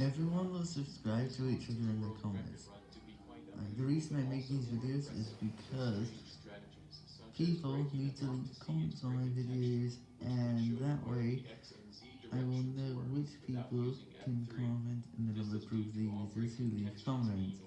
Everyone will subscribe to each other in the comments. And the reason I make these videos is because people need to leave comments on my videos, and that way I will know which people can comment and then I'll approve the users who leave comments.